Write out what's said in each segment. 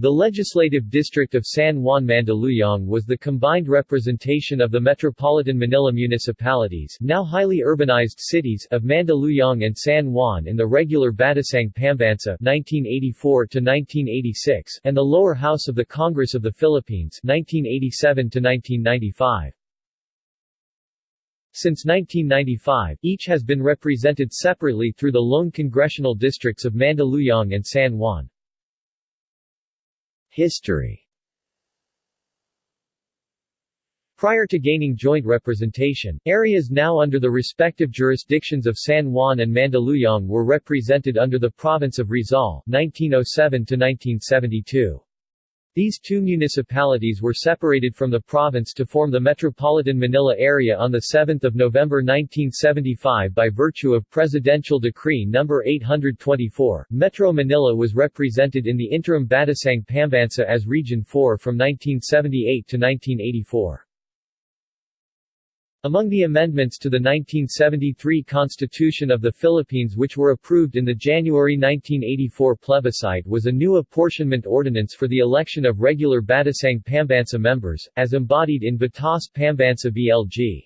The legislative district of San Juan Mandaluyong was the combined representation of the metropolitan Manila municipalities now highly urbanized cities of Mandaluyong and San Juan in the regular Batasang Pambansa 1984 and the lower house of the Congress of the Philippines 1987 -1995. Since 1995, each has been represented separately through the lone congressional districts of Mandaluyong and San Juan. History Prior to gaining joint representation, areas now under the respective jurisdictions of San Juan and Mandaluyong were represented under the province of Rizal 1907 1972. These two municipalities were separated from the province to form the Metropolitan Manila area on 7 November 1975 by virtue of Presidential Decree No. 824. Metro Manila was represented in the interim Batasang Pambansa as Region 4 from 1978 to 1984. Among the amendments to the 1973 Constitution of the Philippines which were approved in the January 1984 plebiscite was a new apportionment ordinance for the election of regular Batasang Pambansa members, as embodied in Batas Pambansa BLG.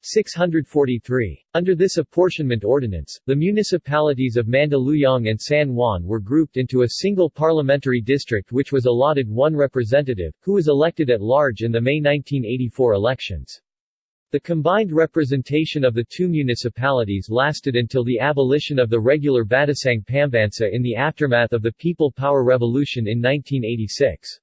643. Under this apportionment ordinance, the municipalities of Mandaluyong and San Juan were grouped into a single parliamentary district which was allotted one representative, who was elected at large in the May 1984 elections. The combined representation of the two municipalities lasted until the abolition of the regular Batasang Pambansa in the aftermath of the People Power Revolution in 1986.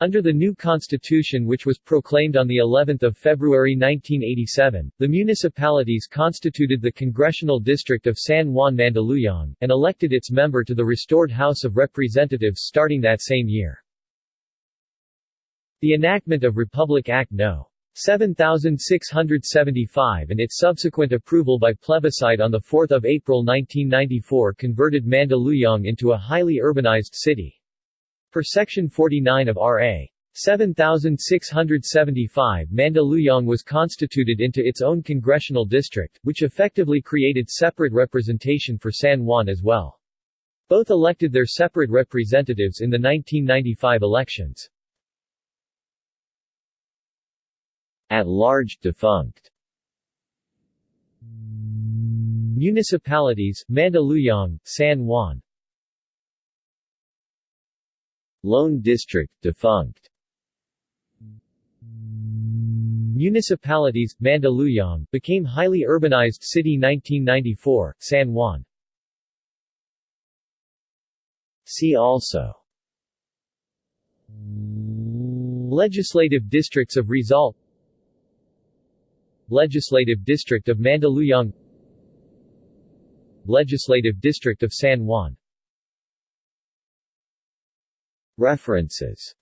Under the new constitution which was proclaimed on the 11th of February 1987, the municipalities constituted the congressional district of San Juan Mandaluyong, and elected its member to the restored House of Representatives starting that same year. The enactment of Republic Act No. 7675 and its subsequent approval by plebiscite on 4 April 1994 converted Mandaluyong into a highly urbanized city. Per Section 49 of R.A. 7675 Mandaluyong was constituted into its own congressional district, which effectively created separate representation for San Juan as well. Both elected their separate representatives in the 1995 elections. At large defunct. Municipalities, Mandaluyong, San Juan. Lone District defunct. Municipalities, Mandaluyong, became highly urbanized city 1994, San Juan. See also. Legislative districts of Rizal Legislative District of Mandaluyong Legislative District of San Juan. References